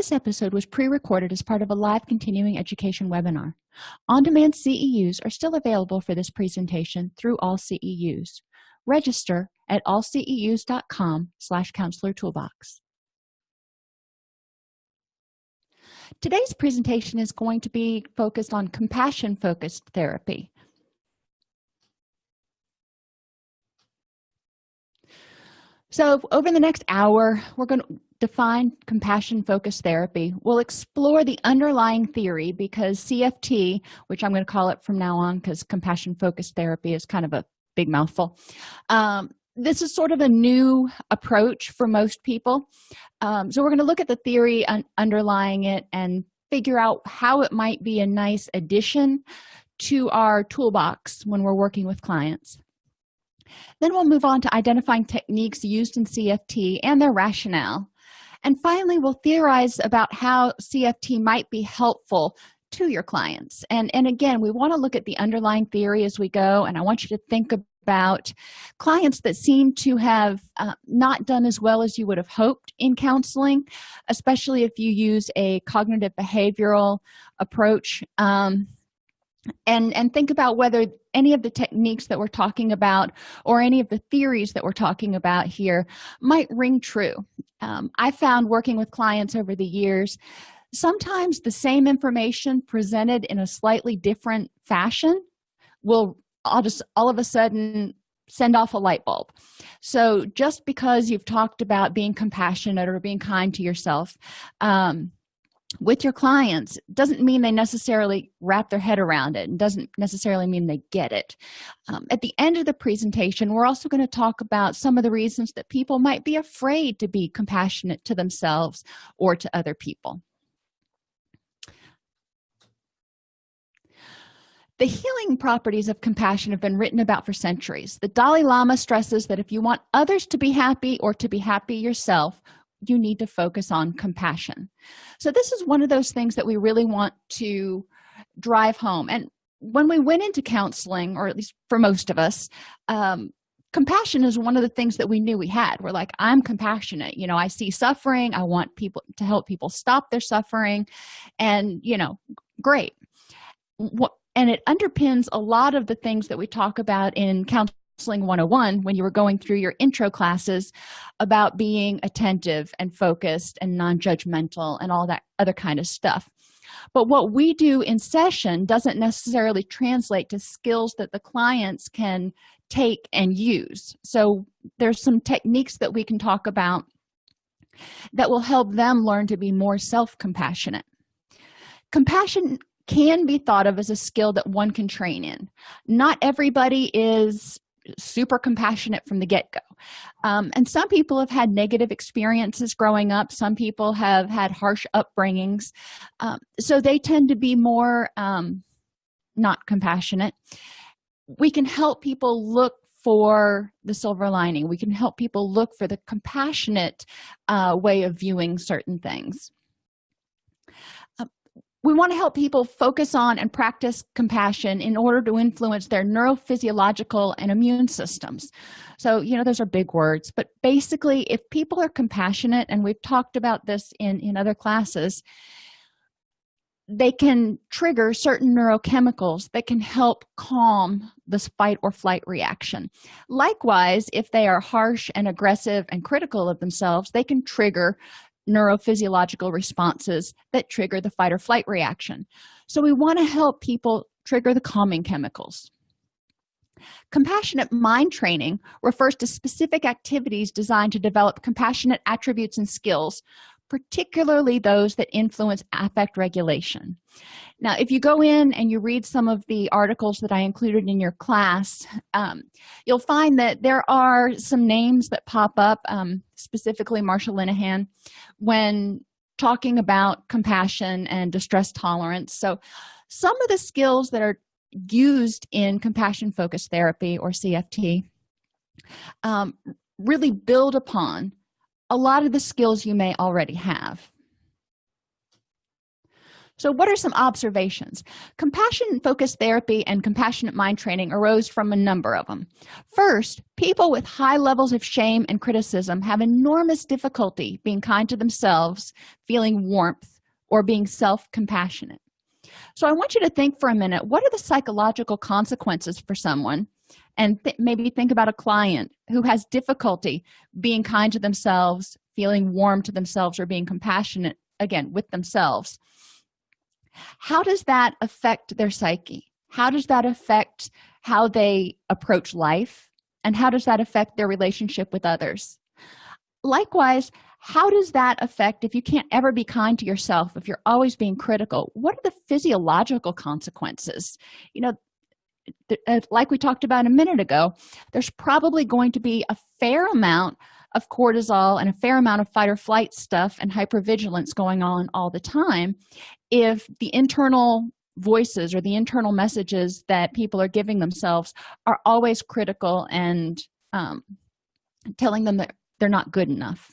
this episode was pre-recorded as part of a live continuing education webinar. On-demand ceus are still available for this presentation through all ceus register at allceus.com slash counselor toolbox. Today's presentation is going to be focused on compassion focused therapy so over the next hour we're going to define compassion focused therapy. We'll explore the underlying theory because cft which i'm going to call it from now on because compassion focused therapy is kind of a big mouthful um, this is sort of a new approach for most people. Um, so we're going to look at the theory un underlying it and figure out how it might be a nice addition to our toolbox when we're working with clients then we'll move on to identifying techniques used in cft and their rationale. And finally we'll theorize about how cft might be helpful to your clients. And and again we want to look at the underlying theory as we go and i want you to think about clients that seem to have uh, not done as well as you would have hoped in counseling especially if you use a cognitive behavioral approach. Um, and and think about whether any of the techniques that we're talking about or any of the theories that we're talking about here might ring true. Um, i found working with clients over the years sometimes the same information presented in a slightly different fashion will i'll just all of a sudden send off a light bulb. So just because you've talked about being compassionate or being kind to yourself um, with your clients doesn't mean they necessarily wrap their head around it and doesn't necessarily mean they get it. Um, at the end of the presentation we're also going to talk about some of the reasons that people might be afraid to be compassionate to themselves or to other people. The healing properties of compassion have been written about for centuries. The dalai lama stresses that if you want others to be happy or to be happy yourself you need to focus on compassion. So this is one of those things that we really want to drive home. And when we went into counseling or at least for most of us um, compassion is one of the things that we knew we had. We're like i'm compassionate. You know i see suffering. I want people to help people stop their suffering. And you know great. What and it underpins a lot of the things that we talk about in counseling counseling 101 when you were going through your intro classes about being attentive and focused and non-judgmental and all that other kind of stuff. But what we do in session doesn't necessarily translate to skills that the clients can take and use. So there's some techniques that we can talk about that will help them learn to be more self-compassionate. Compassion can be thought of as a skill that one can train in. Not everybody is super compassionate from the get-go. Um, and some people have had negative experiences growing up. Some people have had harsh upbringings. Um, so they tend to be more um, not compassionate. We can help people look for the silver lining. We can help people look for the compassionate uh, way of viewing certain things we want to help people focus on and practice compassion in order to influence their neurophysiological and immune systems. So you know those are big words but basically if people are compassionate and we've talked about this in in other classes they can trigger certain neurochemicals that can help calm this fight or flight reaction. Likewise if they are harsh and aggressive and critical of themselves they can trigger neurophysiological responses that trigger the fight or flight reaction. So we want to help people trigger the calming chemicals. Compassionate mind training refers to specific activities designed to develop compassionate attributes and skills particularly those that influence affect regulation. Now if you go in and you read some of the articles that i included in your class um, you'll find that there are some names that pop up um, specifically marsha linehan when talking about compassion and distress tolerance. So some of the skills that are used in compassion focused therapy or cft um, really build upon a lot of the skills you may already have. So what are some observations? Compassion focused therapy and compassionate mind training arose from a number of them first people with high levels of shame and criticism have enormous difficulty being kind to themselves feeling warmth or being self-compassionate. So i want you to think for a minute what are the psychological consequences for someone and th maybe think about a client who has difficulty being kind to themselves feeling warm to themselves or being compassionate again with themselves. How does that affect their psyche? How does that affect how they approach life? And how does that affect their relationship with others? Likewise how does that affect if you can't ever be kind to yourself if you're always being critical what are the physiological consequences? You know like we talked about a minute ago there's probably going to be a fair amount of cortisol and a fair amount of fight or flight stuff and hypervigilance going on all the time if the internal voices or the internal messages that people are giving themselves are always critical and um, telling them that they're not good enough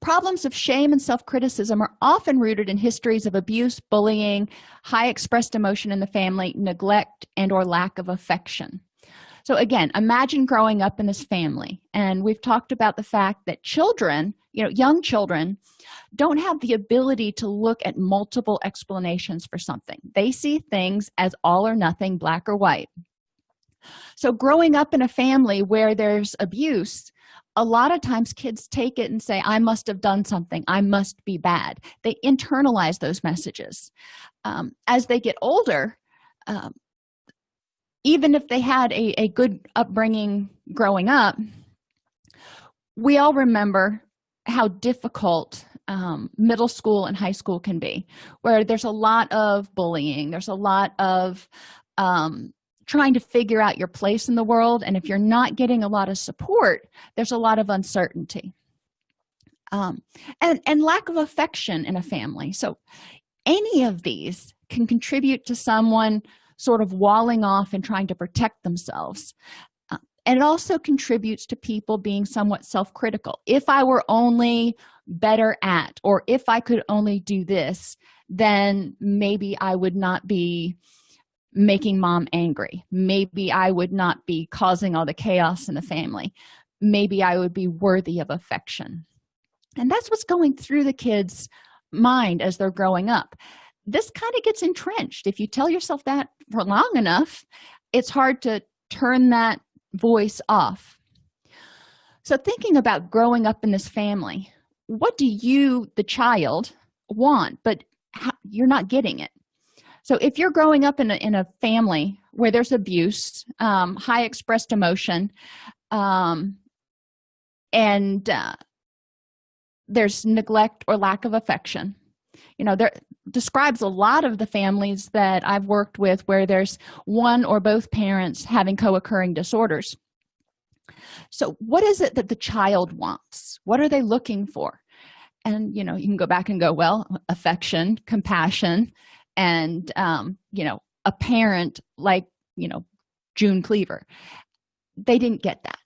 problems of shame and self-criticism are often rooted in histories of abuse bullying high expressed emotion in the family neglect and or lack of affection. So again imagine growing up in this family and we've talked about the fact that children you know young children don't have the ability to look at multiple explanations for something. They see things as all or nothing black or white. So growing up in a family where there's abuse a lot of times kids take it and say i must have done something. I must be bad. They internalize those messages. Um, as they get older um, even if they had a, a good upbringing growing up we all remember how difficult um, middle school and high school can be where there's a lot of bullying there's a lot of um, trying to figure out your place in the world and if you're not getting a lot of support there's a lot of uncertainty. Um, and and lack of affection in a family. So any of these can contribute to someone sort of walling off and trying to protect themselves. Uh, and it also contributes to people being somewhat self-critical. If i were only better at or if i could only do this then maybe i would not be making mom angry. Maybe i would not be causing all the chaos in the family. Maybe i would be worthy of affection. And that's what's going through the kids mind as they're growing up. This kind of gets entrenched. If you tell yourself that for long enough it's hard to turn that voice off. So thinking about growing up in this family what do you the child want but you're not getting it so if you're growing up in a, in a family where there's abuse um, high expressed emotion um, and uh, there's neglect or lack of affection you know there describes a lot of the families that i've worked with where there's one or both parents having co-occurring disorders. So what is it that the child wants? What are they looking for? And you know you can go back and go well affection compassion and um you know a parent like you know june cleaver. They didn't get that.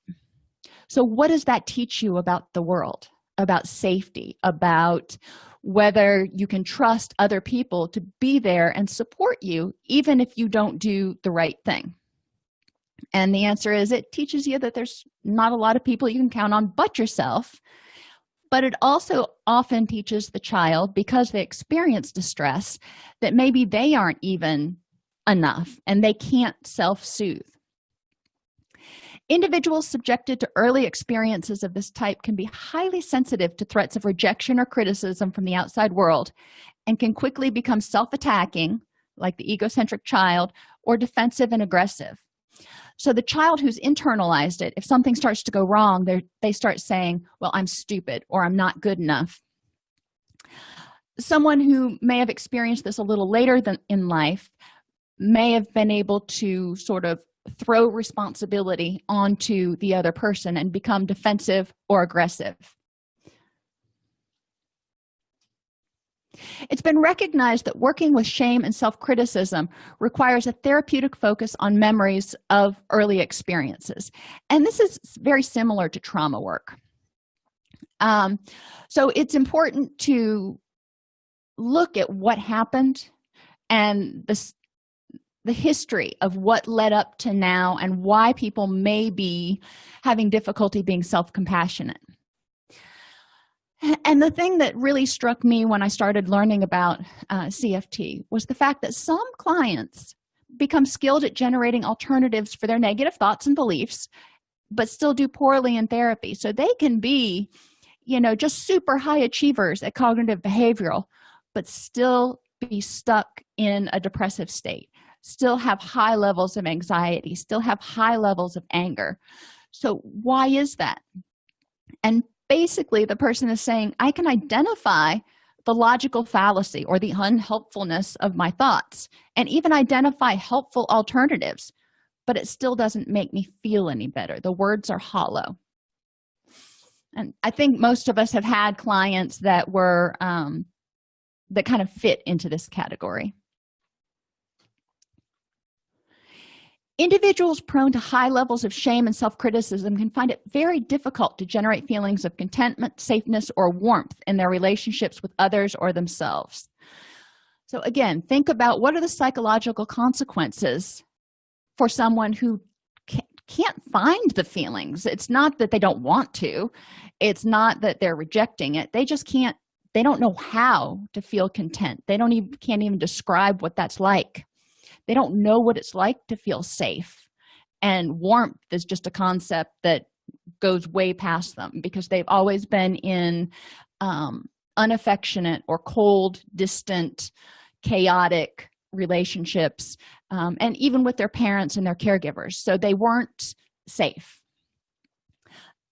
So what does that teach you about the world about safety about whether you can trust other people to be there and support you even if you don't do the right thing? And the answer is it teaches you that there's not a lot of people you can count on but yourself but it also often teaches the child because they experience distress that maybe they aren't even enough and they can't self-soothe. Individuals subjected to early experiences of this type can be highly sensitive to threats of rejection or criticism from the outside world and can quickly become self-attacking like the egocentric child or defensive and aggressive so the child who's internalized it if something starts to go wrong they they start saying well i'm stupid or i'm not good enough. Someone who may have experienced this a little later than in life may have been able to sort of throw responsibility onto the other person and become defensive or aggressive it's been recognized that working with shame and self-criticism requires a therapeutic focus on memories of early experiences. And this is very similar to trauma work. Um, so it's important to look at what happened and the the history of what led up to now and why people may be having difficulty being self-compassionate and the thing that really struck me when i started learning about uh, cft was the fact that some clients become skilled at generating alternatives for their negative thoughts and beliefs but still do poorly in therapy. So they can be you know just super high achievers at cognitive behavioral but still be stuck in a depressive state still have high levels of anxiety still have high levels of anger. So why is that? And basically the person is saying i can identify the logical fallacy or the unhelpfulness of my thoughts and even identify helpful alternatives but it still doesn't make me feel any better. The words are hollow. And i think most of us have had clients that were um, that kind of fit into this category individuals prone to high levels of shame and self-criticism can find it very difficult to generate feelings of contentment safeness or warmth in their relationships with others or themselves. So again think about what are the psychological consequences for someone who can't find the feelings. It's not that they don't want to. It's not that they're rejecting it. They just can't they don't know how to feel content. They don't even can't even describe what that's like they don't know what it's like to feel safe. And warmth is just a concept that goes way past them because they've always been in um, unaffectionate or cold distant chaotic relationships um, and even with their parents and their caregivers. So they weren't safe.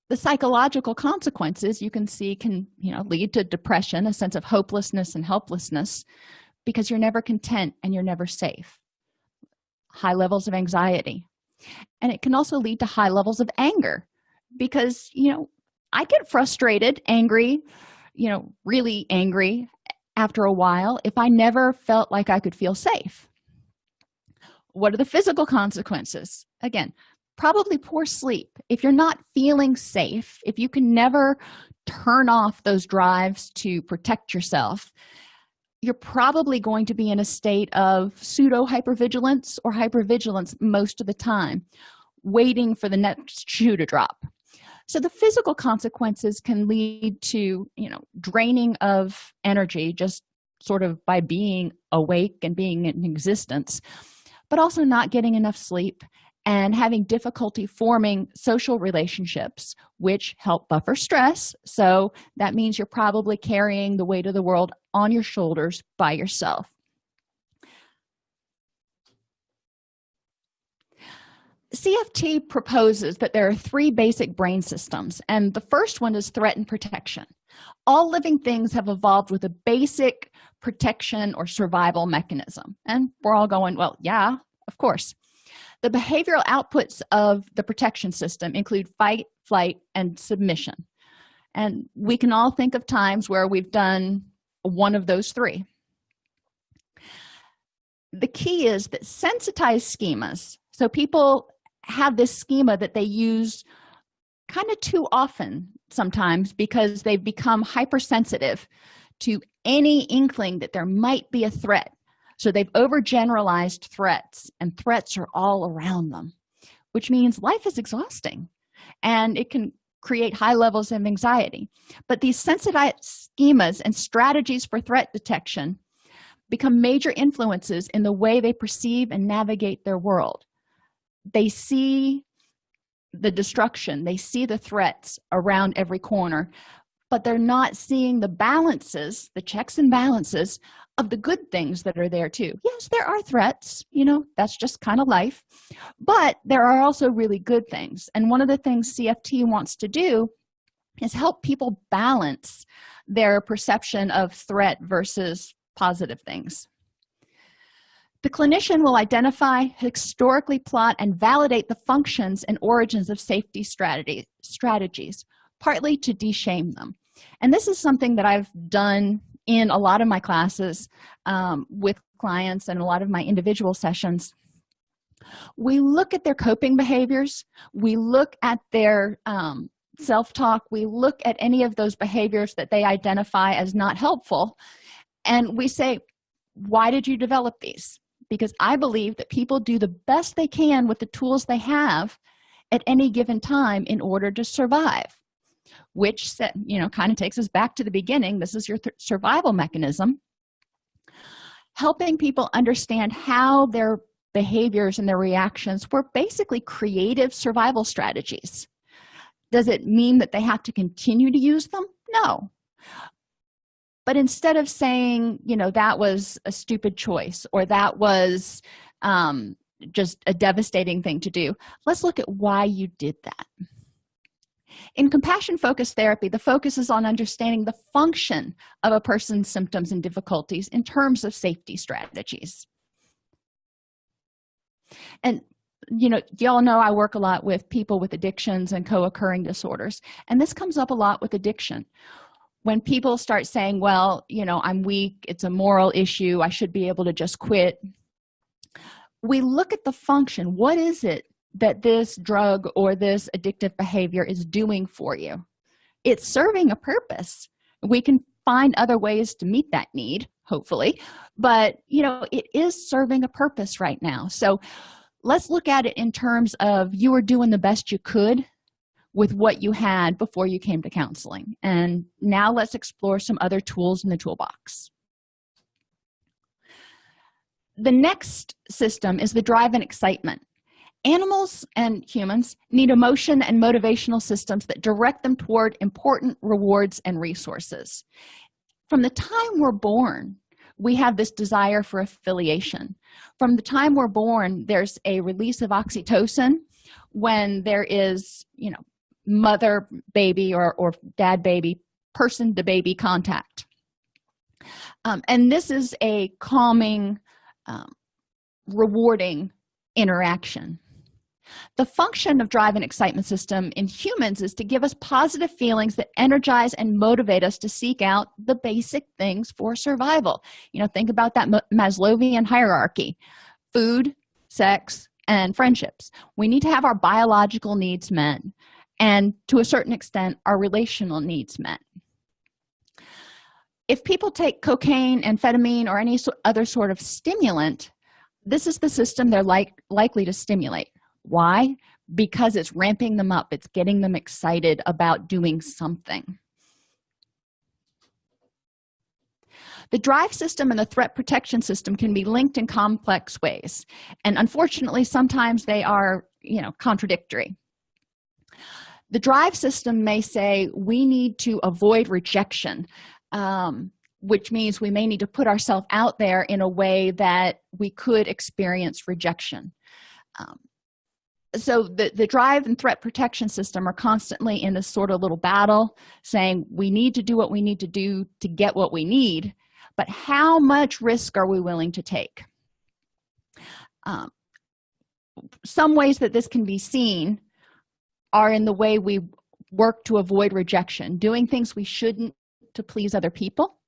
The psychological consequences you can see can you know lead to depression a sense of hopelessness and helplessness because you're never content and you're never safe high levels of anxiety. And it can also lead to high levels of anger because you know i get frustrated angry you know really angry after a while if i never felt like i could feel safe. What are the physical consequences? Again probably poor sleep. If you're not feeling safe if you can never turn off those drives to protect yourself you're probably going to be in a state of pseudo hypervigilance or hypervigilance most of the time waiting for the next shoe to drop. So the physical consequences can lead to you know draining of energy just sort of by being awake and being in existence but also not getting enough sleep and having difficulty forming social relationships which help buffer stress. So that means you're probably carrying the weight of the world on your shoulders by yourself. Cft proposes that there are three basic brain systems and the first one is threat and protection. All living things have evolved with a basic protection or survival mechanism and we're all going well yeah of course the behavioral outputs of the protection system include fight flight and submission. And we can all think of times where we've done one of those three. The key is that sensitized schemas so people have this schema that they use kind of too often sometimes because they've become hypersensitive to any inkling that there might be a threat so they've overgeneralized threats and threats are all around them which means life is exhausting and it can create high levels of anxiety. But these sensitized schemas and strategies for threat detection become major influences in the way they perceive and navigate their world. They see the destruction they see the threats around every corner but they're not seeing the balances the checks and balances of the good things that are there too. Yes there are threats you know that's just kind of life but there are also really good things. And one of the things cft wants to do is help people balance their perception of threat versus positive things. The clinician will identify historically plot and validate the functions and origins of safety strategy strategies partly to de-shame them. And this is something that i've done in a lot of my classes um, with clients and a lot of my individual sessions we look at their coping behaviors. We look at their um, self-talk. We look at any of those behaviors that they identify as not helpful. And we say why did you develop these? Because i believe that people do the best they can with the tools they have at any given time in order to survive which set, you know kind of takes us back to the beginning. This is your survival mechanism. Helping people understand how their behaviors and their reactions were basically creative survival strategies. Does it mean that they have to continue to use them? No. But instead of saying you know that was a stupid choice or that was um, just a devastating thing to do let's look at why you did that in compassion focused therapy the focus is on understanding the function of a person's symptoms and difficulties in terms of safety strategies. And you know y'all know i work a lot with people with addictions and co-occurring disorders and this comes up a lot with addiction. When people start saying well you know i'm weak it's a moral issue i should be able to just quit we look at the function. What is it that this drug or this addictive behavior is doing for you. It's serving a purpose. We can find other ways to meet that need hopefully but you know it is serving a purpose right now. So let's look at it in terms of you were doing the best you could with what you had before you came to counseling. And now let's explore some other tools in the toolbox. The next system is the drive and excitement animals and humans need emotion and motivational systems that direct them toward important rewards and resources. From the time we're born we have this desire for affiliation. From the time we're born there's a release of oxytocin when there is you know mother baby or, or dad baby person to baby contact. Um, and this is a calming um, rewarding interaction the function of drive and excitement system in humans is to give us positive feelings that energize and motivate us to seek out the basic things for survival. You know think about that maslowian hierarchy. Food sex and friendships. We need to have our biological needs met and to a certain extent our relational needs met. If people take cocaine amphetamine or any other sort of stimulant this is the system they're like likely to stimulate why? Because it's ramping them up. It's getting them excited about doing something. The drive system and the threat protection system can be linked in complex ways and unfortunately sometimes they are you know contradictory. The drive system may say we need to avoid rejection um, which means we may need to put ourselves out there in a way that we could experience rejection. Um, so the the drive and threat protection system are constantly in this sort of little battle saying we need to do what we need to do to get what we need but how much risk are we willing to take? Um, some ways that this can be seen are in the way we work to avoid rejection doing things we shouldn't to please other people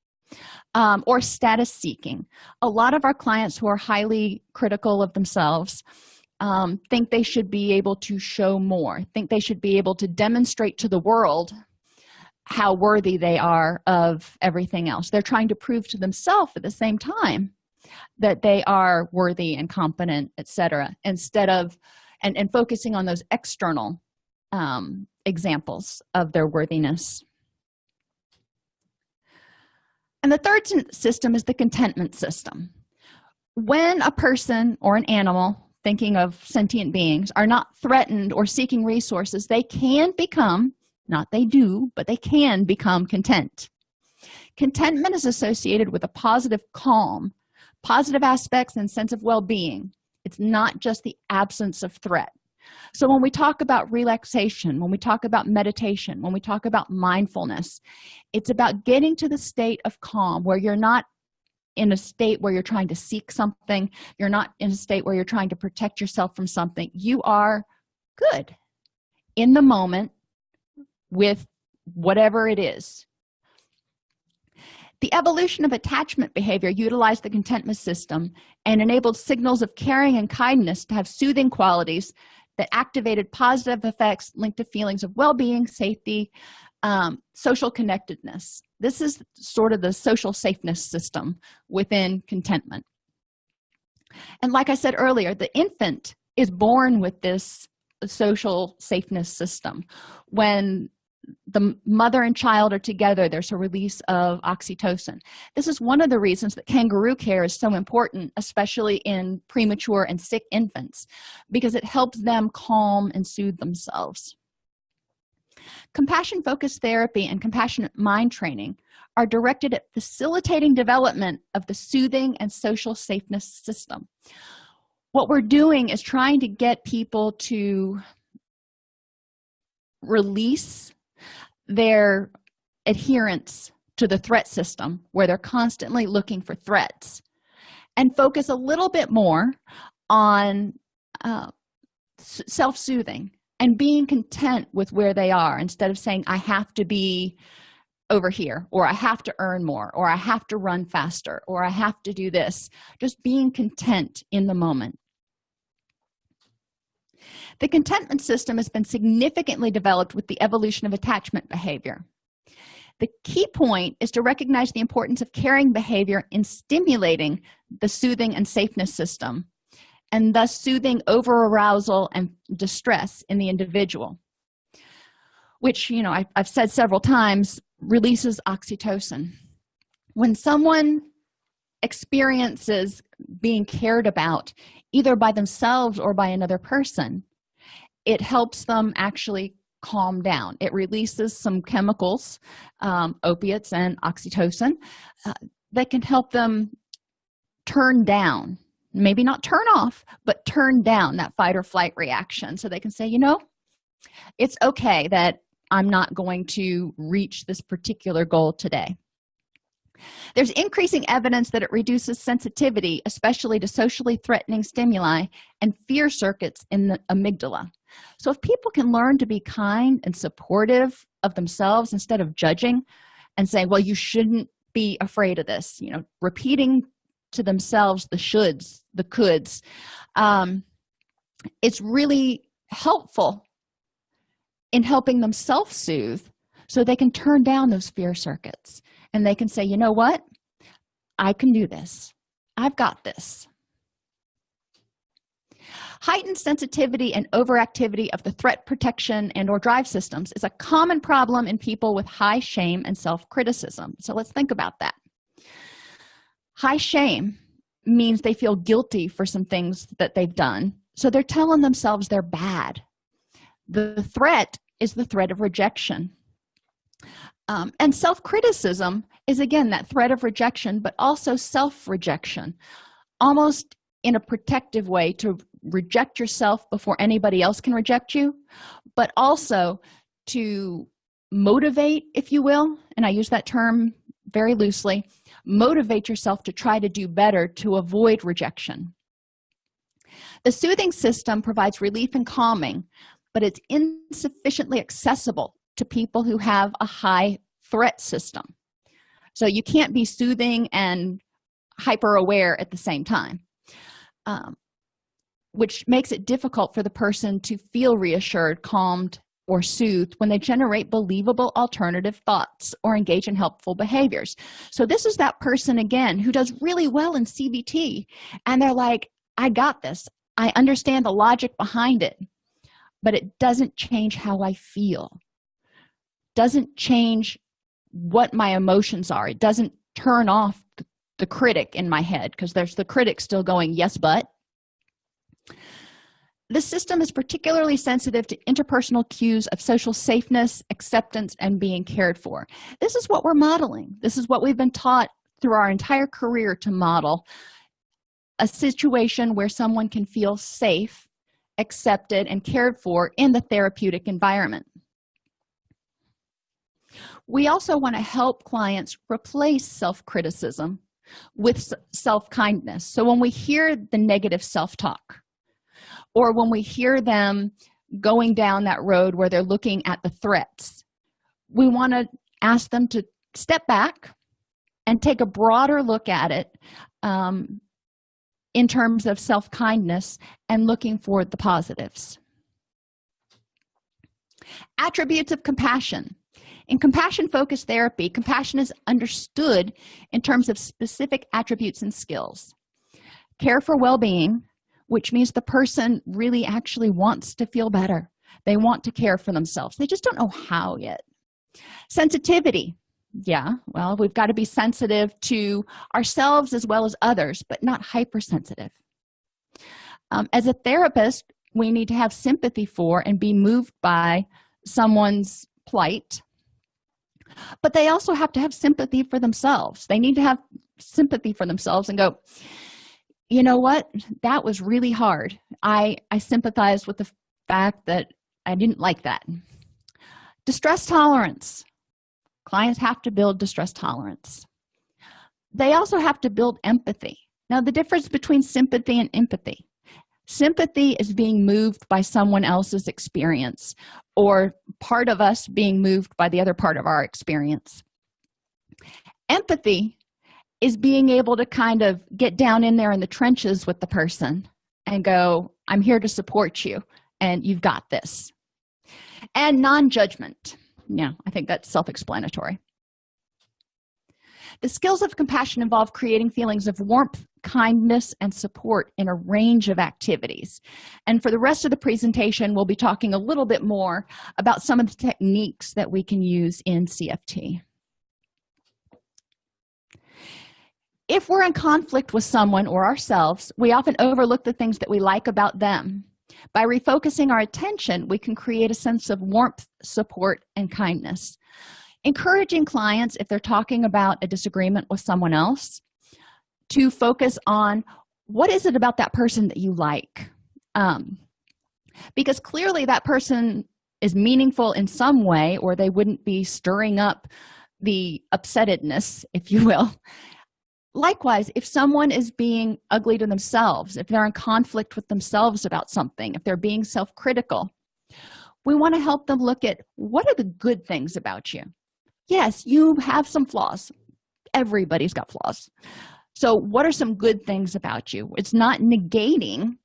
um, or status seeking. A lot of our clients who are highly critical of themselves um, think they should be able to show more think they should be able to demonstrate to the world how worthy they are of everything else. They're trying to prove to themselves at the same time that they are worthy and competent etc instead of and, and focusing on those external um, examples of their worthiness. And the third system is the contentment system. When a person or an animal thinking of sentient beings are not threatened or seeking resources. They can become not they do but they can become content. Contentment is associated with a positive calm positive aspects and sense of well-being. It's not just the absence of threat. So when we talk about relaxation when we talk about meditation when we talk about mindfulness it's about getting to the state of calm where you're not in a state where you're trying to seek something. You're not in a state where you're trying to protect yourself from something. You are good in the moment with whatever it is. The evolution of attachment behavior utilized the contentment system and enabled signals of caring and kindness to have soothing qualities that activated positive effects linked to feelings of well-being safety um, social connectedness. This is sort of the social safeness system within contentment. And like i said earlier the infant is born with this social safeness system. When the mother and child are together there's a release of oxytocin. This is one of the reasons that kangaroo care is so important especially in premature and sick infants because it helps them calm and soothe themselves compassion focused therapy and compassionate mind training are directed at facilitating development of the soothing and social safeness system. What we're doing is trying to get people to release their adherence to the threat system where they're constantly looking for threats and focus a little bit more on uh, self-soothing and being content with where they are instead of saying i have to be over here or i have to earn more or i have to run faster or i have to do this. Just being content in the moment. The contentment system has been significantly developed with the evolution of attachment behavior. The key point is to recognize the importance of caring behavior in stimulating the soothing and safeness system and thus soothing over arousal and distress in the individual which you know I, have said several times releases oxytocin. When someone experiences being cared about either by themselves or by another person it helps them actually calm down. It releases some chemicals um, opiates and oxytocin uh, that can help them turn down maybe not turn off but turn down that fight or flight reaction so they can say you know it's okay that i'm not going to reach this particular goal today. There's increasing evidence that it reduces sensitivity especially to socially threatening stimuli and fear circuits in the amygdala. So if people can learn to be kind and supportive of themselves instead of judging and saying well you shouldn't be afraid of this you know repeating to themselves the shoulds the coulds. Um, it's really helpful in helping them self-soothe so they can turn down those fear circuits and they can say you know what? I can do this. I've got this. Heightened sensitivity and overactivity of the threat protection and or drive systems is a common problem in people with high shame and self-criticism. So let's think about that. High shame means they feel guilty for some things that they've done. So they're telling themselves they're bad. The threat is the threat of rejection. Um, and self-criticism is again that threat of rejection but also self-rejection almost in a protective way to reject yourself before anybody else can reject you but also to motivate if you will and i use that term very loosely motivate yourself to try to do better to avoid rejection. The soothing system provides relief and calming but it's insufficiently accessible to people who have a high threat system. So you can't be soothing and hyper aware at the same time um, which makes it difficult for the person to feel reassured calmed or soothed when they generate believable alternative thoughts or engage in helpful behaviors. So this is that person again who does really well in cbt and they're like i got this. I understand the logic behind it but it doesn't change how i feel. Doesn't change what my emotions are. It doesn't turn off the critic in my head because there's the critic still going yes but the system is particularly sensitive to interpersonal cues of social safeness acceptance and being cared for. This is what we're modeling. This is what we've been taught through our entire career to model. A situation where someone can feel safe accepted and cared for in the therapeutic environment. We also want to help clients replace self-criticism with self-kindness. So when we hear the negative self-talk or when we hear them going down that road where they're looking at the threats we want to ask them to step back and take a broader look at it um, in terms of self-kindness and looking for the positives. Attributes of compassion. In compassion focused therapy compassion is understood in terms of specific attributes and skills. Care for well-being which means the person really actually wants to feel better. They want to care for themselves. They just don't know how yet. Sensitivity. Yeah well we've got to be sensitive to ourselves as well as others but not hypersensitive. Um, as a therapist we need to have sympathy for and be moved by someone's plight. But they also have to have sympathy for themselves. They need to have sympathy for themselves and go you know what? That was really hard. I i sympathize with the fact that i didn't like that. Distress tolerance. Clients have to build distress tolerance. They also have to build empathy. Now the difference between sympathy and empathy. Sympathy is being moved by someone else's experience or part of us being moved by the other part of our experience. Empathy is being able to kind of get down in there in the trenches with the person and go i'm here to support you and you've got this. And non-judgment. Yeah i think that's self-explanatory. The skills of compassion involve creating feelings of warmth kindness and support in a range of activities. And for the rest of the presentation we'll be talking a little bit more about some of the techniques that we can use in cft if we're in conflict with someone or ourselves we often overlook the things that we like about them. By refocusing our attention we can create a sense of warmth support and kindness. Encouraging clients if they're talking about a disagreement with someone else to focus on what is it about that person that you like? Um, because clearly that person is meaningful in some way or they wouldn't be stirring up the upsettedness if you will likewise if someone is being ugly to themselves if they're in conflict with themselves about something if they're being self-critical we want to help them look at what are the good things about you. Yes you have some flaws. Everybody's got flaws. So what are some good things about you? It's not negating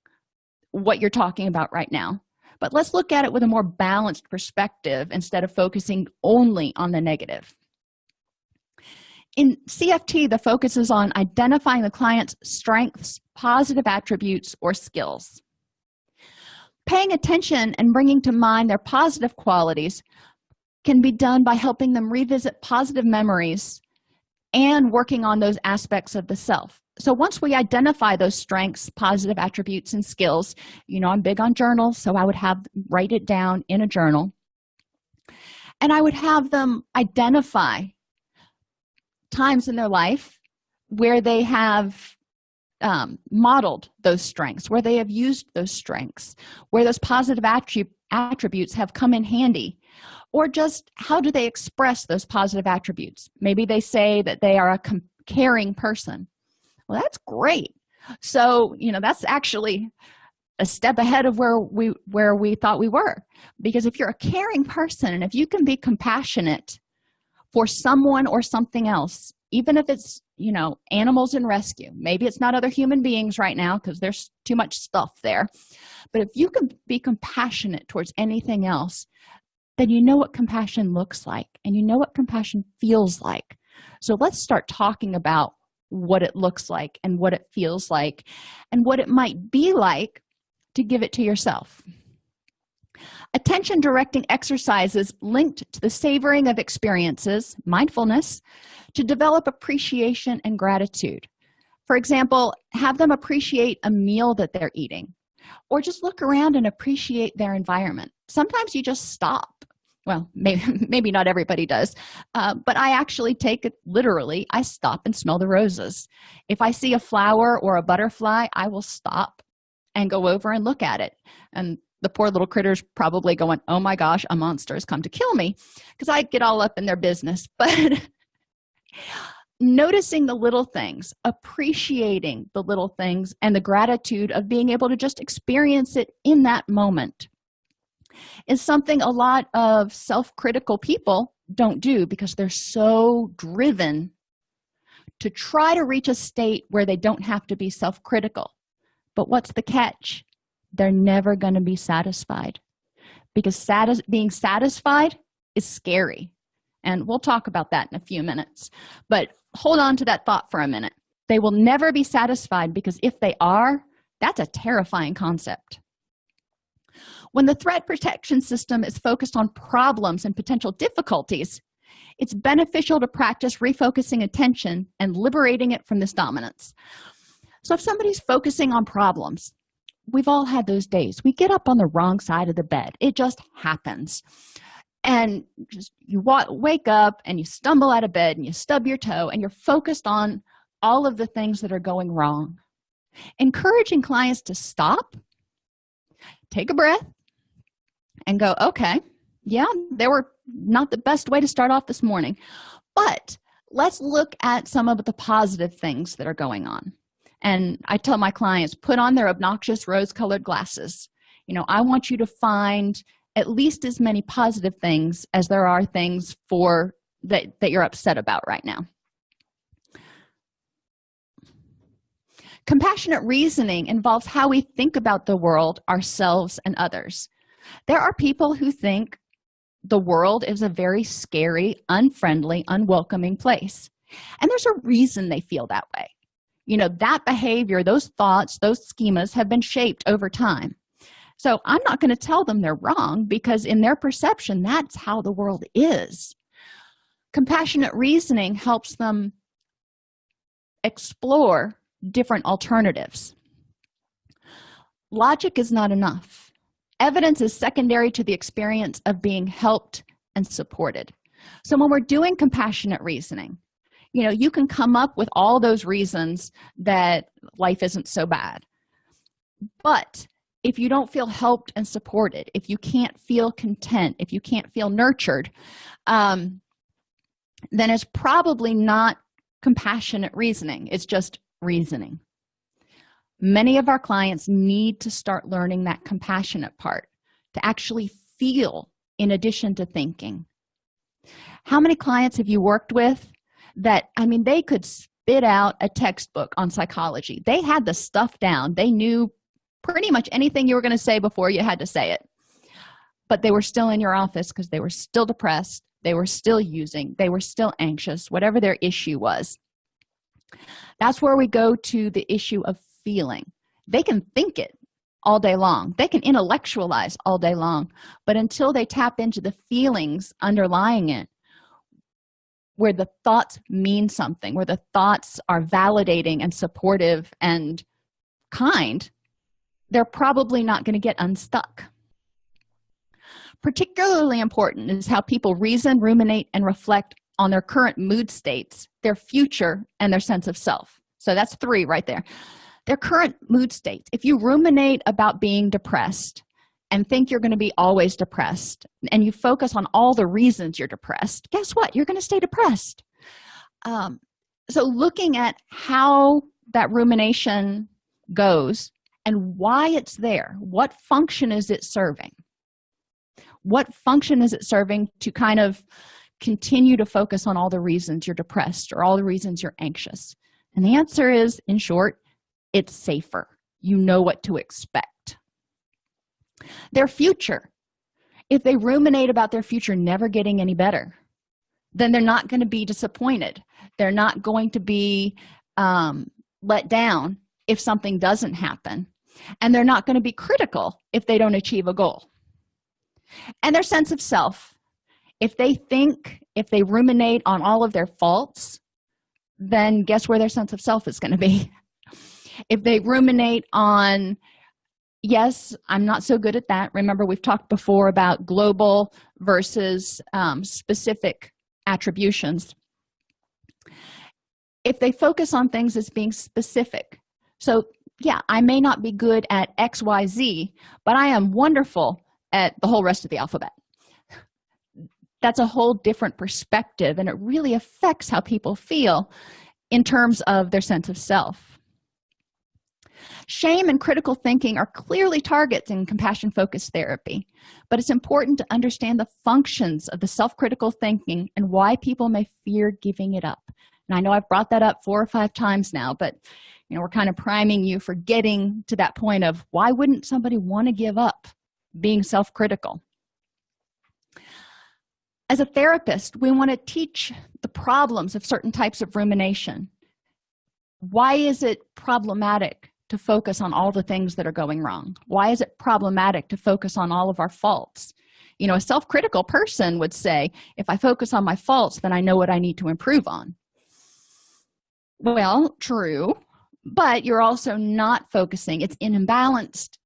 what you're talking about right now but let's look at it with a more balanced perspective instead of focusing only on the negative in cft the focus is on identifying the client's strengths positive attributes or skills. Paying attention and bringing to mind their positive qualities can be done by helping them revisit positive memories and working on those aspects of the self. So once we identify those strengths positive attributes and skills you know i'm big on journals so i would have write it down in a journal. And i would have them identify times in their life where they have um, modeled those strengths where they have used those strengths where those positive attrib attributes have come in handy or just how do they express those positive attributes? Maybe they say that they are a caring person. Well that's great. So you know that's actually a step ahead of where we where we thought we were. Because if you're a caring person and if you can be compassionate for someone or something else even if it's you know animals in rescue. Maybe it's not other human beings right now because there's too much stuff there. But if you can be compassionate towards anything else then you know what compassion looks like and you know what compassion feels like. So let's start talking about what it looks like and what it feels like and what it might be like to give it to yourself attention directing exercises linked to the savoring of experiences mindfulness to develop appreciation and gratitude. For example have them appreciate a meal that they're eating or just look around and appreciate their environment. Sometimes you just stop. Well maybe maybe not everybody does uh, but i actually take it literally i stop and smell the roses. If i see a flower or a butterfly i will stop and go over and look at it. And the poor little critters probably going oh my gosh a monster has come to kill me because i get all up in their business. But noticing the little things appreciating the little things and the gratitude of being able to just experience it in that moment is something a lot of self-critical people don't do because they're so driven to try to reach a state where they don't have to be self-critical. But what's the catch they're never going to be satisfied. Because satis being satisfied is scary. And we'll talk about that in a few minutes. But hold on to that thought for a minute. They will never be satisfied because if they are that's a terrifying concept. When the threat protection system is focused on problems and potential difficulties it's beneficial to practice refocusing attention and liberating it from this dominance. So if somebody's focusing on problems we've all had those days. We get up on the wrong side of the bed. It just happens. And just you wake up and you stumble out of bed and you stub your toe and you're focused on all of the things that are going wrong. Encouraging clients to stop take a breath and go okay yeah they were not the best way to start off this morning but let's look at some of the positive things that are going on and i tell my clients put on their obnoxious rose colored glasses. You know i want you to find at least as many positive things as there are things for that that you're upset about right now. Compassionate reasoning involves how we think about the world ourselves and others. There are people who think the world is a very scary unfriendly unwelcoming place. And there's a reason they feel that way you know that behavior those thoughts those schemas have been shaped over time. So i'm not going to tell them they're wrong because in their perception that's how the world is. Compassionate reasoning helps them explore different alternatives. Logic is not enough. Evidence is secondary to the experience of being helped and supported. So when we're doing compassionate reasoning you know you can come up with all those reasons that life isn't so bad. But if you don't feel helped and supported if you can't feel content if you can't feel nurtured um, then it's probably not compassionate reasoning it's just reasoning. Many of our clients need to start learning that compassionate part to actually feel in addition to thinking. How many clients have you worked with that i mean they could spit out a textbook on psychology. They had the stuff down. They knew pretty much anything you were going to say before you had to say it. But they were still in your office because they were still depressed. They were still using. They were still anxious whatever their issue was. That's where we go to the issue of feeling. They can think it all day long. They can intellectualize all day long. But until they tap into the feelings underlying it where the thoughts mean something where the thoughts are validating and supportive and kind they're probably not going to get unstuck. Particularly important is how people reason ruminate and reflect on their current mood states their future and their sense of self. So that's three right there. Their current mood states if you ruminate about being depressed and think you're going to be always depressed and you focus on all the reasons you're depressed guess what? You're going to stay depressed. Um, so looking at how that rumination goes and why it's there what function is it serving? What function is it serving to kind of continue to focus on all the reasons you're depressed or all the reasons you're anxious? And the answer is in short it's safer. You know what to expect their future. If they ruminate about their future never getting any better then they're not going to be disappointed. They're not going to be um, let down if something doesn't happen. And they're not going to be critical if they don't achieve a goal. And their sense of self if they think if they ruminate on all of their faults then guess where their sense of self is going to be? If they ruminate on yes i'm not so good at that. Remember we've talked before about global versus um, specific attributions. If they focus on things as being specific so yeah i may not be good at xyz but i am wonderful at the whole rest of the alphabet. That's a whole different perspective and it really affects how people feel in terms of their sense of self shame and critical thinking are clearly targets in compassion focused therapy but it's important to understand the functions of the self-critical thinking and why people may fear giving it up. And i know i've brought that up four or five times now but you know we're kind of priming you for getting to that point of why wouldn't somebody want to give up being self-critical? As a therapist we want to teach the problems of certain types of rumination. Why is it problematic to focus on all the things that are going wrong? Why is it problematic to focus on all of our faults? You know a self-critical person would say if i focus on my faults then i know what i need to improve on. Well true but you're also not focusing. It's an imbalanced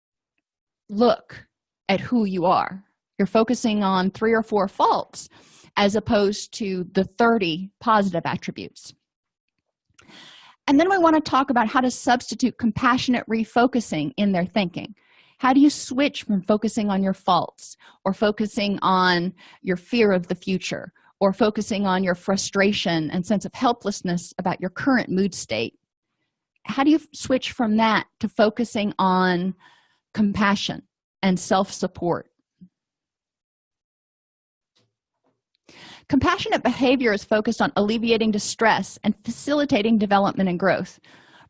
look at who you are. You're focusing on three or four faults as opposed to the 30 positive attributes and then we want to talk about how to substitute compassionate refocusing in their thinking. How do you switch from focusing on your faults or focusing on your fear of the future or focusing on your frustration and sense of helplessness about your current mood state? How do you switch from that to focusing on compassion and self-support compassionate behavior is focused on alleviating distress and facilitating development and growth.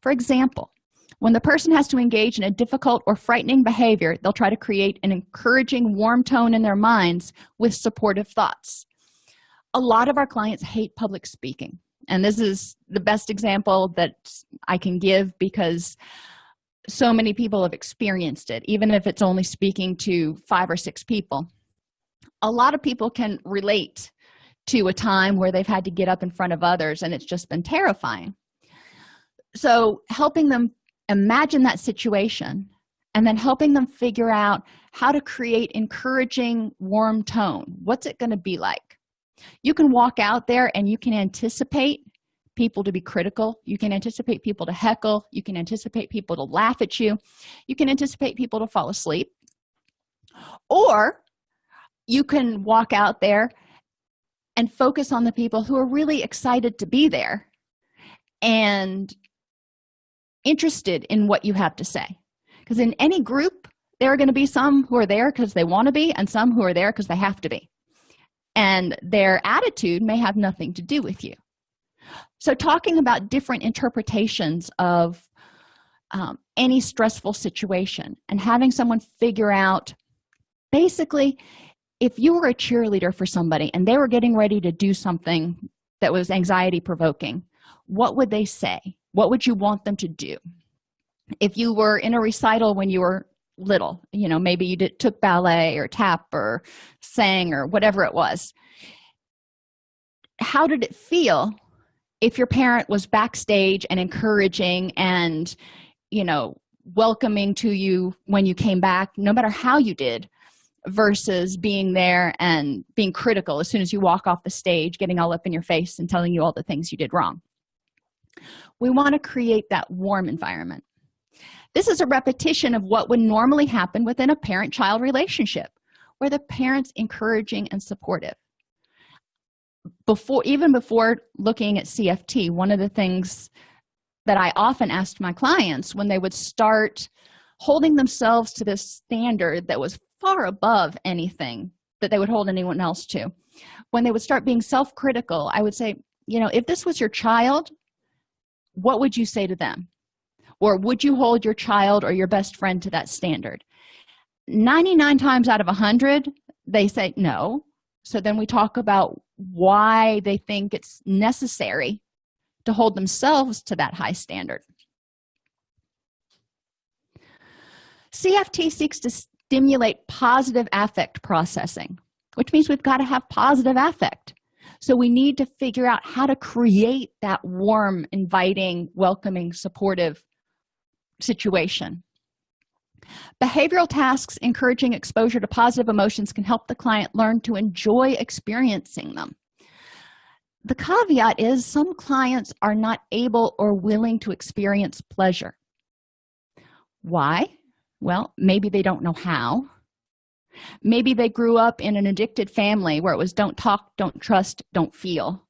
For example when the person has to engage in a difficult or frightening behavior they'll try to create an encouraging warm tone in their minds with supportive thoughts. A lot of our clients hate public speaking and this is the best example that i can give because so many people have experienced it even if it's only speaking to five or six people. A lot of people can relate to a time where they've had to get up in front of others and it's just been terrifying. So helping them imagine that situation and then helping them figure out how to create encouraging warm tone. What's it going to be like? You can walk out there and you can anticipate people to be critical. You can anticipate people to heckle. You can anticipate people to laugh at you. You can anticipate people to fall asleep. Or you can walk out there and focus on the people who are really excited to be there and interested in what you have to say. Because in any group there are going to be some who are there because they want to be and some who are there because they have to be. And their attitude may have nothing to do with you. So talking about different interpretations of um, any stressful situation and having someone figure out basically if you were a cheerleader for somebody and they were getting ready to do something that was anxiety provoking what would they say? What would you want them to do? If you were in a recital when you were little you know maybe you did, took ballet or tap or sang or whatever it was how did it feel if your parent was backstage and encouraging and you know welcoming to you when you came back no matter how you did versus being there and being critical as soon as you walk off the stage getting all up in your face and telling you all the things you did wrong. We want to create that warm environment. This is a repetition of what would normally happen within a parent-child relationship where the parents encouraging and supportive. Before even before looking at cft one of the things that i often asked my clients when they would start holding themselves to this standard that was far above anything that they would hold anyone else to. When they would start being self-critical i would say you know if this was your child what would you say to them? Or would you hold your child or your best friend to that standard? 99 times out of 100 they say no. So then we talk about why they think it's necessary to hold themselves to that high standard. Cft seeks to stimulate positive affect processing which means we've got to have positive affect. So we need to figure out how to create that warm inviting welcoming supportive situation. Behavioral tasks encouraging exposure to positive emotions can help the client learn to enjoy experiencing them. The caveat is some clients are not able or willing to experience pleasure. Why well maybe they don't know how. Maybe they grew up in an addicted family where it was don't talk don't trust don't feel.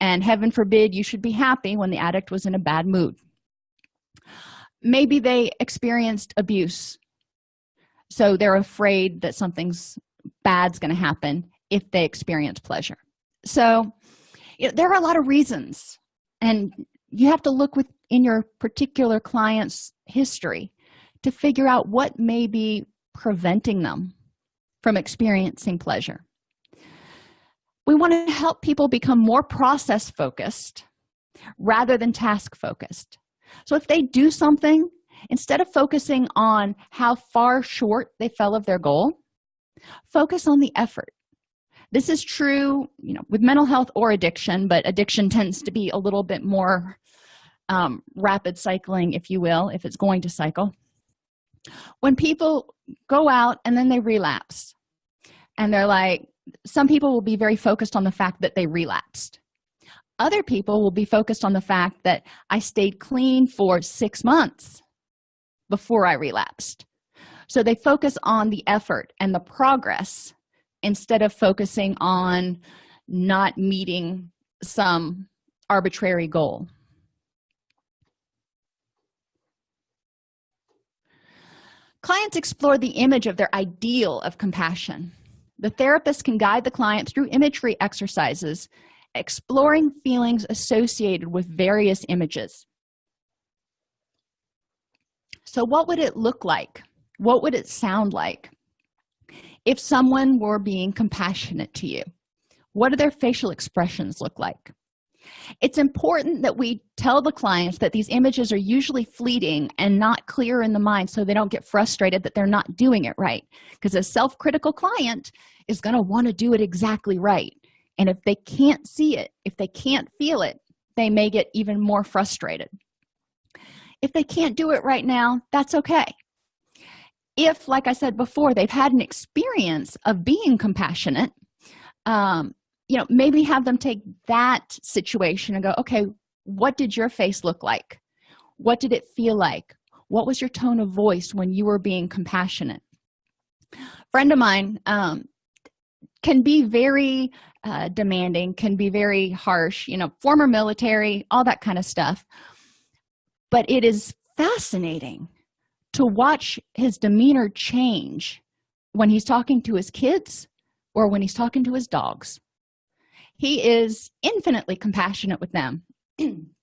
And heaven forbid you should be happy when the addict was in a bad mood. Maybe they experienced abuse. So they're afraid that something's bad's going to happen if they experience pleasure. So you know, there are a lot of reasons. And you have to look with in your particular client's history to figure out what may be preventing them from experiencing pleasure. We want to help people become more process focused rather than task focused. So if they do something instead of focusing on how far short they fell of their goal focus on the effort. This is true you know with mental health or addiction but addiction tends to be a little bit more um, rapid cycling if you will if it's going to cycle when people go out and then they relapse and they're like some people will be very focused on the fact that they relapsed. Other people will be focused on the fact that i stayed clean for six months before i relapsed. So they focus on the effort and the progress instead of focusing on not meeting some arbitrary goal clients explore the image of their ideal of compassion. The therapist can guide the client through imagery exercises exploring feelings associated with various images. So what would it look like? What would it sound like if someone were being compassionate to you? What do their facial expressions look like it's important that we tell the clients that these images are usually fleeting and not clear in the mind so they don't get frustrated that they're not doing it right. Because a self-critical client is going to want to do it exactly right. And if they can't see it if they can't feel it they may get even more frustrated. If they can't do it right now that's okay. If like i said before they've had an experience of being compassionate um, you know maybe have them take that situation and go okay what did your face look like? What did it feel like? What was your tone of voice when you were being compassionate? Friend of mine um, can be very uh, demanding can be very harsh you know former military all that kind of stuff. But it is fascinating to watch his demeanor change when he's talking to his kids or when he's talking to his dogs he is infinitely compassionate with them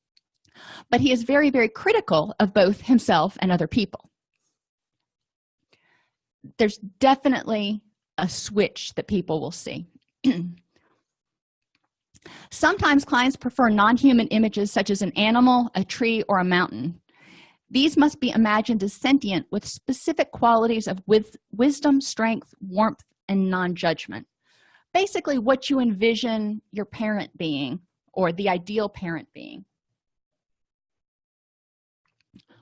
but he is very very critical of both himself and other people. There's definitely a switch that people will see. Sometimes clients prefer non-human images such as an animal a tree or a mountain. These must be imagined as sentient with specific qualities of with wisdom strength warmth and non-judgment basically what you envision your parent being or the ideal parent being.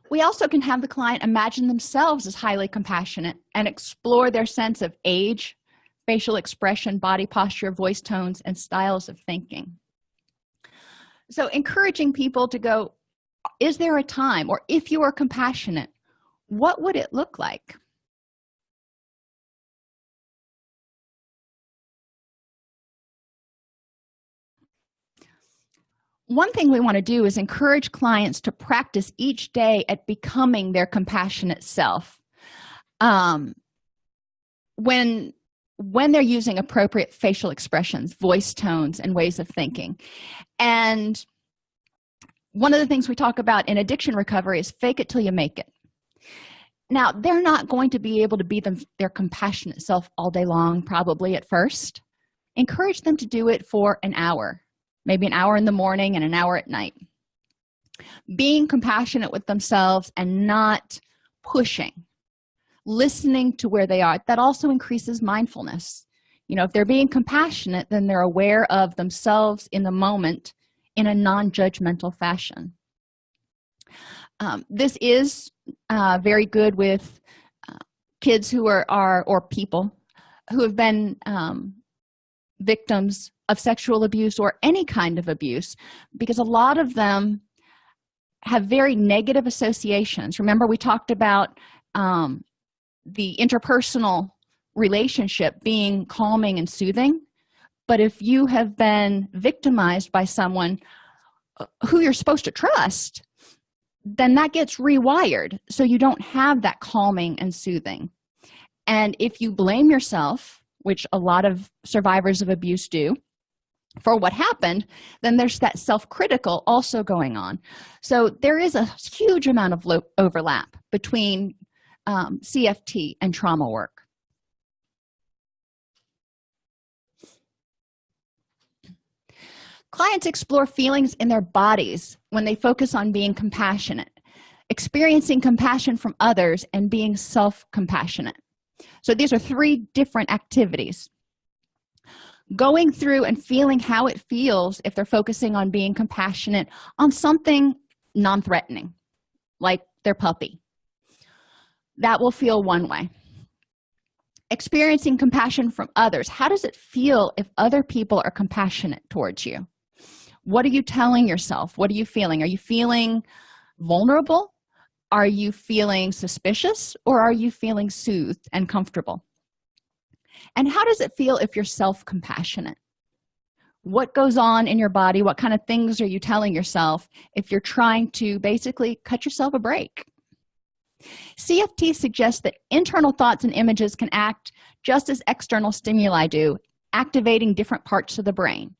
We also can have the client imagine themselves as highly compassionate and explore their sense of age facial expression body posture voice tones and styles of thinking. So encouraging people to go is there a time? or if you are compassionate what would it look like one thing we want to do is encourage clients to practice each day at becoming their compassionate self. Um, when when they're using appropriate facial expressions voice tones and ways of thinking. And one of the things we talk about in addiction recovery is fake it till you make it. Now they're not going to be able to be them their compassionate self all day long probably at first. Encourage them to do it for an hour maybe an hour in the morning and an hour at night. Being compassionate with themselves and not pushing listening to where they are that also increases mindfulness. You know if they're being compassionate then they're aware of themselves in the moment in a non-judgmental fashion. Um, this is uh, very good with uh, kids who are are or people who have been um, victims of sexual abuse or any kind of abuse because a lot of them have very negative associations. Remember we talked about um, the interpersonal relationship being calming and soothing but if you have been victimized by someone uh, who you're supposed to trust then that gets rewired so you don't have that calming and soothing. And if you blame yourself which a lot of survivors of abuse do for what happened then there's that self-critical also going on. So there is a huge amount of overlap between um, cft and trauma work. Clients explore feelings in their bodies when they focus on being compassionate experiencing compassion from others and being self-compassionate. So these are three different activities going through and feeling how it feels if they're focusing on being compassionate on something non-threatening like their puppy. That will feel one way. Experiencing compassion from others. How does it feel if other people are compassionate towards you? What are you telling yourself? What are you feeling? Are you feeling vulnerable? Are you feeling suspicious? Or are you feeling soothed and comfortable and how does it feel if you're self-compassionate? What goes on in your body? What kind of things are you telling yourself if you're trying to basically cut yourself a break? Cft suggests that internal thoughts and images can act just as external stimuli do activating different parts of the brain.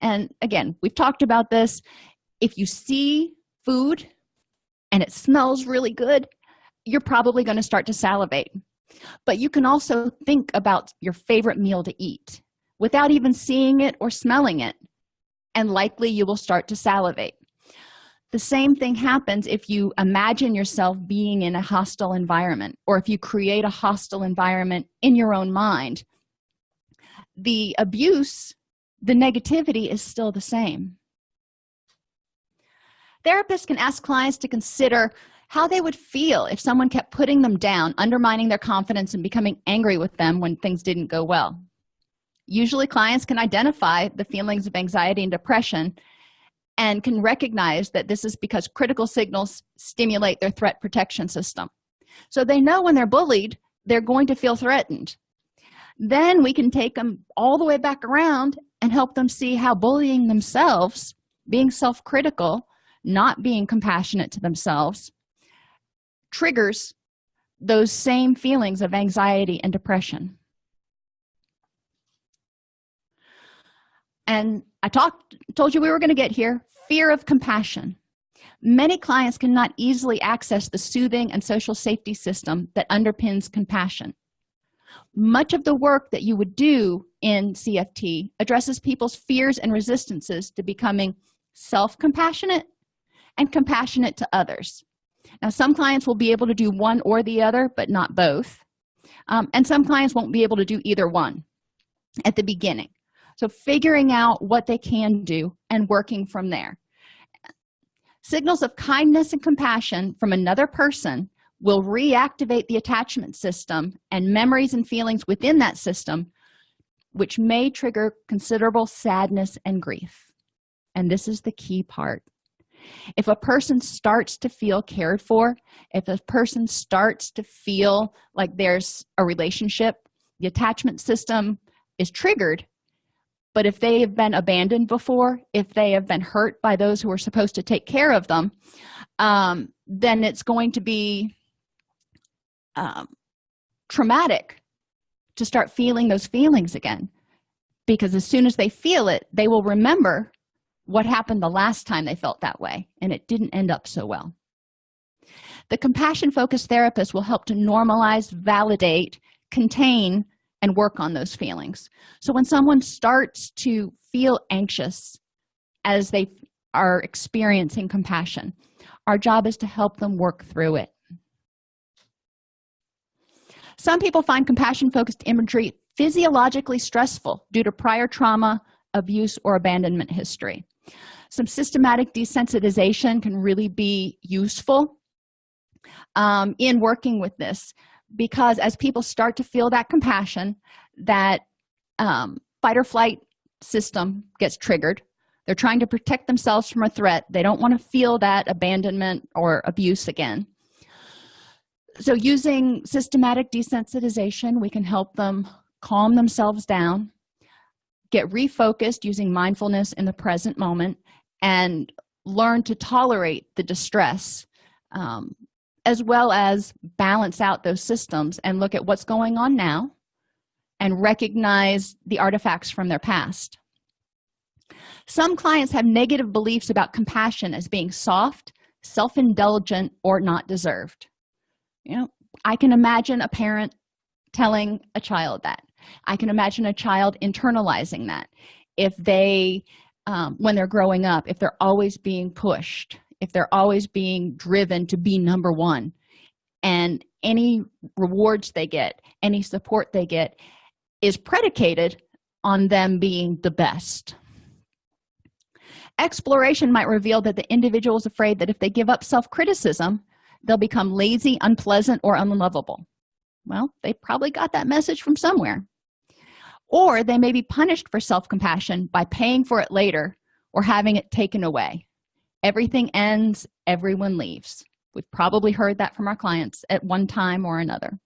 And again we've talked about this. If you see food and it smells really good you're probably going to start to salivate but you can also think about your favorite meal to eat without even seeing it or smelling it and likely you will start to salivate. The same thing happens if you imagine yourself being in a hostile environment or if you create a hostile environment in your own mind. The abuse the negativity is still the same. Therapists can ask clients to consider how they would feel if someone kept putting them down undermining their confidence and becoming angry with them when things didn't go well. Usually clients can identify the feelings of anxiety and depression and can recognize that this is because critical signals stimulate their threat protection system. So they know when they're bullied they're going to feel threatened. Then we can take them all the way back around and help them see how bullying themselves being self-critical not being compassionate to themselves triggers those same feelings of anxiety and depression. And i talked told you we were going to get here. Fear of compassion. Many clients cannot easily access the soothing and social safety system that underpins compassion. Much of the work that you would do in cft addresses people's fears and resistances to becoming self-compassionate and compassionate to others now some clients will be able to do one or the other but not both. Um, and some clients won't be able to do either one at the beginning. So figuring out what they can do and working from there. Signals of kindness and compassion from another person will reactivate the attachment system and memories and feelings within that system which may trigger considerable sadness and grief. And this is the key part if a person starts to feel cared for if a person starts to feel like there's a relationship the attachment system is triggered. But if they have been abandoned before if they have been hurt by those who are supposed to take care of them um, then it's going to be um, traumatic to start feeling those feelings again. Because as soon as they feel it they will remember what happened the last time they felt that way and it didn't end up so well. The compassion focused therapist will help to normalize validate contain and work on those feelings. So when someone starts to feel anxious as they are experiencing compassion our job is to help them work through it. Some people find compassion focused imagery physiologically stressful due to prior trauma abuse or abandonment history some systematic desensitization can really be useful um, in working with this because as people start to feel that compassion that um, fight or flight system gets triggered. They're trying to protect themselves from a threat. They don't want to feel that abandonment or abuse again. So using systematic desensitization we can help them calm themselves down get refocused using mindfulness in the present moment and learn to tolerate the distress um, as well as balance out those systems and look at what's going on now and recognize the artifacts from their past. Some clients have negative beliefs about compassion as being soft self-indulgent or not deserved. You know i can imagine a parent telling a child that i can imagine a child internalizing that. If they um, when they're growing up if they're always being pushed if they're always being driven to be number one and any rewards they get any support they get is predicated on them being the best. Exploration might reveal that the individual is afraid that if they give up self-criticism they'll become lazy unpleasant or unlovable well they probably got that message from somewhere. Or they may be punished for self-compassion by paying for it later or having it taken away. Everything ends everyone leaves. We've probably heard that from our clients at one time or another.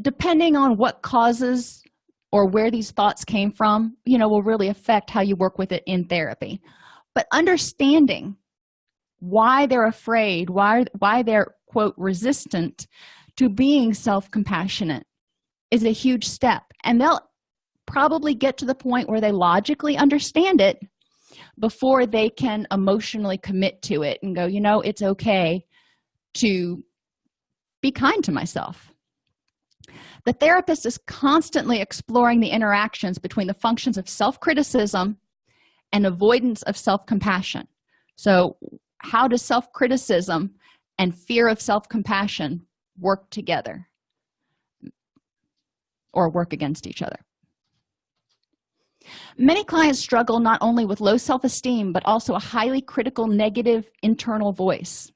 Depending on what causes or where these thoughts came from you know will really affect how you work with it in therapy. But understanding why they're afraid why why they're quote resistant to being self-compassionate is a huge step. And they'll probably get to the point where they logically understand it before they can emotionally commit to it and go you know it's okay to be kind to myself. The therapist is constantly exploring the interactions between the functions of self-criticism and avoidance of self-compassion. So how does self-criticism and fear of self-compassion work together or work against each other. Many clients struggle not only with low self-esteem but also a highly critical negative internal voice.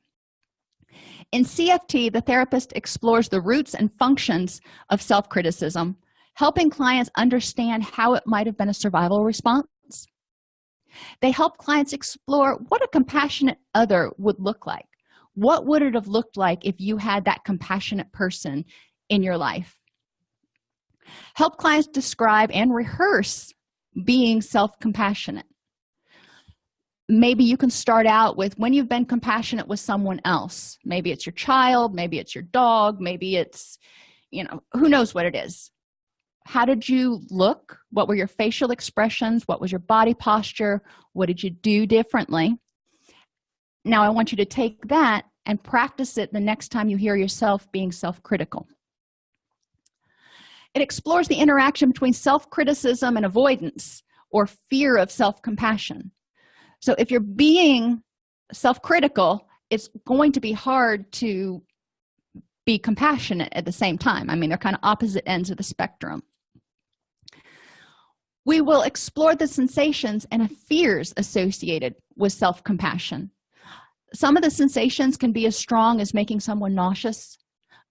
In cft the therapist explores the roots and functions of self-criticism helping clients understand how it might have been a survival response. They help clients explore what a compassionate other would look like what would it have looked like if you had that compassionate person in your life? Help clients describe and rehearse being self-compassionate. Maybe you can start out with when you've been compassionate with someone else. Maybe it's your child maybe it's your dog maybe it's you know who knows what it is. How did you look? What were your facial expressions? What was your body posture? What did you do differently now i want you to take that and practice it the next time you hear yourself being self-critical. It explores the interaction between self-criticism and avoidance or fear of self-compassion. So if you're being self-critical it's going to be hard to be compassionate at the same time. I mean they're kind of opposite ends of the spectrum. We will explore the sensations and fears associated with self-compassion some of the sensations can be as strong as making someone nauseous.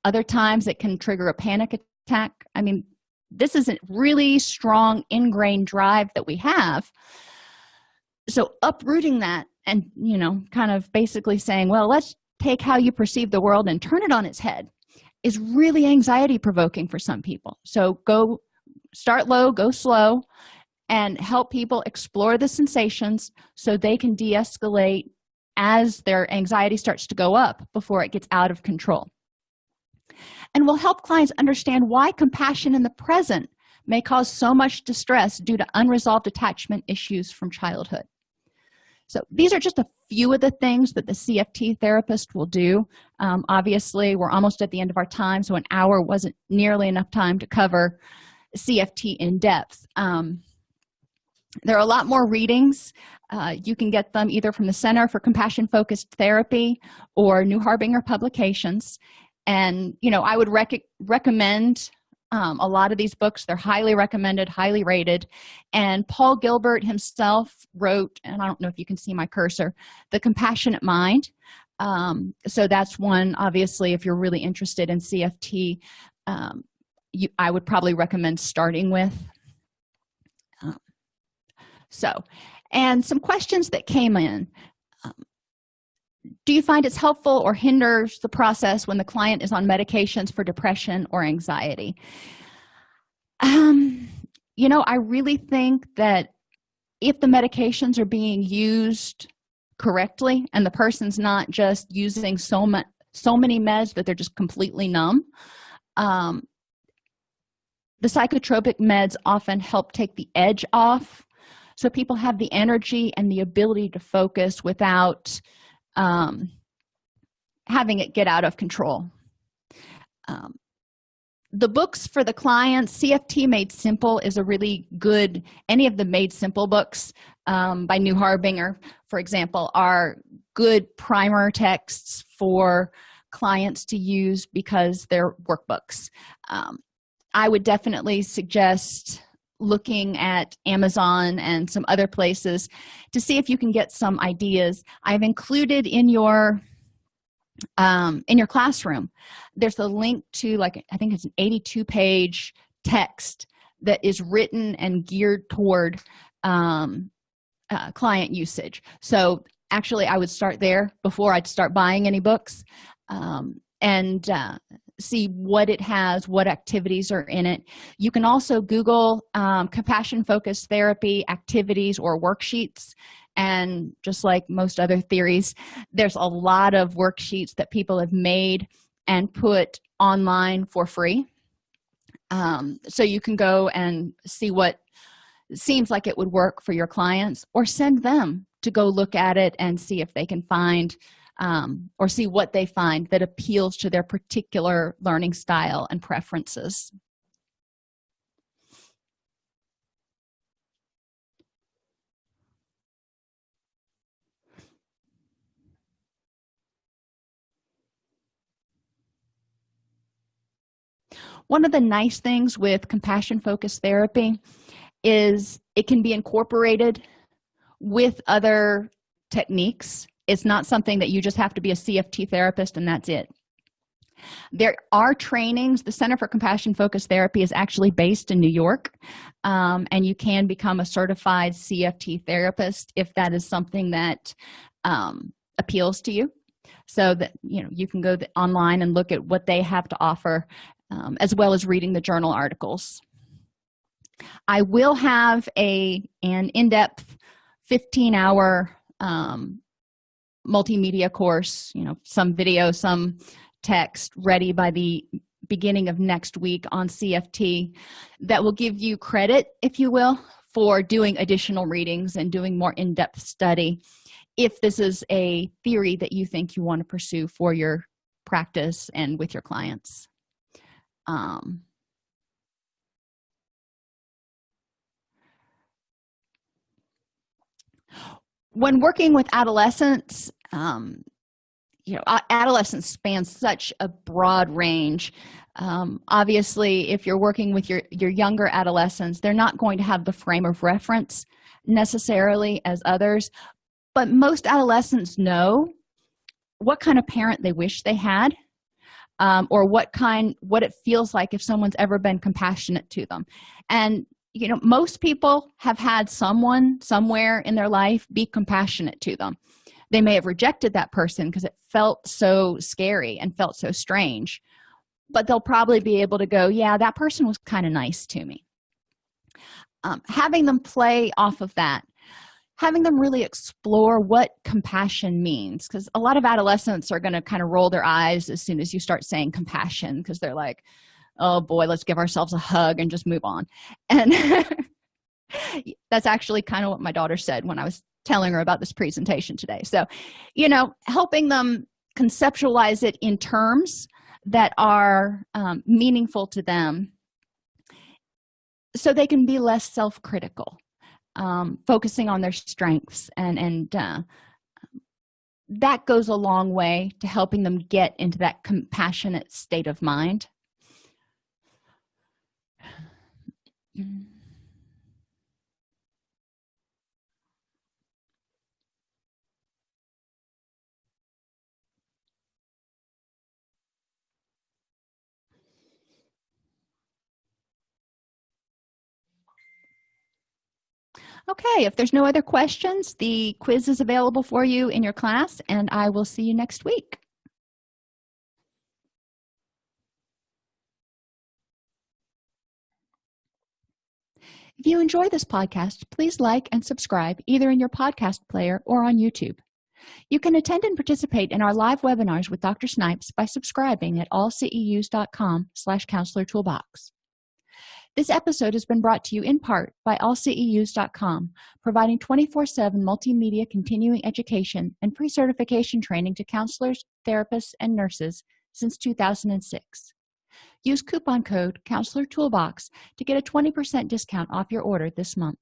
Other times it can trigger a panic attack. I mean this is a really strong ingrained drive that we have. So uprooting that and you know kind of basically saying well let's take how you perceive the world and turn it on its head is really anxiety provoking for some people. So go start low go slow and help people explore the sensations so they can de-escalate as their anxiety starts to go up before it gets out of control. And will help clients understand why compassion in the present may cause so much distress due to unresolved attachment issues from childhood. So these are just a few of the things that the cft therapist will do. Um, obviously we're almost at the end of our time so an hour wasn't nearly enough time to cover cft in depth. Um, there are a lot more readings uh, you can get them either from the center for compassion focused therapy or new harbinger publications. And you know i would rec recommend um, a lot of these books. They're highly recommended highly rated. And paul gilbert himself wrote and i don't know if you can see my cursor the compassionate mind. Um, so that's one obviously if you're really interested in cft um, you, i would probably recommend starting with. Um, so and some questions that came in. Um, do you find it's helpful or hinders the process when the client is on medications for depression or anxiety? Um you know i really think that if the medications are being used correctly and the person's not just using so much so many meds that they're just completely numb um, the psychotropic meds often help take the edge off so people have the energy and the ability to focus without um, having it get out of control. Um, the books for the clients cft made simple is a really good any of the made simple books um, by new harbinger for example are good primer texts for clients to use because they're workbooks. Um, i would definitely suggest looking at amazon and some other places to see if you can get some ideas. I've included in your um, in your classroom there's a link to like i think it's an 82 page text that is written and geared toward um, uh, client usage. So actually i would start there before i'd start buying any books. Um, and uh, see what it has what activities are in it. You can also google um, compassion focused therapy activities or worksheets and just like most other theories there's a lot of worksheets that people have made and put online for free. Um, so you can go and see what seems like it would work for your clients or send them to go look at it and see if they can find um, or see what they find that appeals to their particular learning style and preferences. One of the nice things with compassion focused therapy is it can be incorporated with other techniques it's not something that you just have to be a cft therapist and that's it. There are trainings. The center for compassion focused therapy is actually based in new york um, and you can become a certified cft therapist if that is something that um, appeals to you. So that you know you can go online and look at what they have to offer um, as well as reading the journal articles. I will have a an in-depth 15 hour um, multimedia course you know some video some text ready by the beginning of next week on cft that will give you credit if you will for doing additional readings and doing more in-depth study if this is a theory that you think you want to pursue for your practice and with your clients. Um, when working with adolescents um, you know adolescence spans such a broad range. Um, obviously if you're working with your your younger adolescents they're not going to have the frame of reference necessarily as others but most adolescents know what kind of parent they wish they had um, or what kind what it feels like if someone's ever been compassionate to them. And you know most people have had someone somewhere in their life be compassionate to them they may have rejected that person because it felt so scary and felt so strange but they'll probably be able to go yeah that person was kind of nice to me. Um, having them play off of that having them really explore what compassion means because a lot of adolescents are going to kind of roll their eyes as soon as you start saying compassion because they're like oh boy let's give ourselves a hug and just move on. And that's actually kind of what my daughter said when i was telling her about this presentation today. So you know helping them conceptualize it in terms that are um, meaningful to them so they can be less self-critical um, focusing on their strengths and and uh, that goes a long way to helping them get into that compassionate state of mind okay if there's no other questions the quiz is available for you in your class and i will see you next week. If you enjoy this podcast please like and subscribe either in your podcast player or on youtube. You can attend and participate in our live webinars with dr snipes by subscribing at allceus.com slash counselor toolbox this episode has been brought to you in part by allceus.com, providing 24-7 multimedia continuing education and pre-certification training to counselors, therapists, and nurses since 2006. use coupon code counselor toolbox to get a 20% discount off your order this month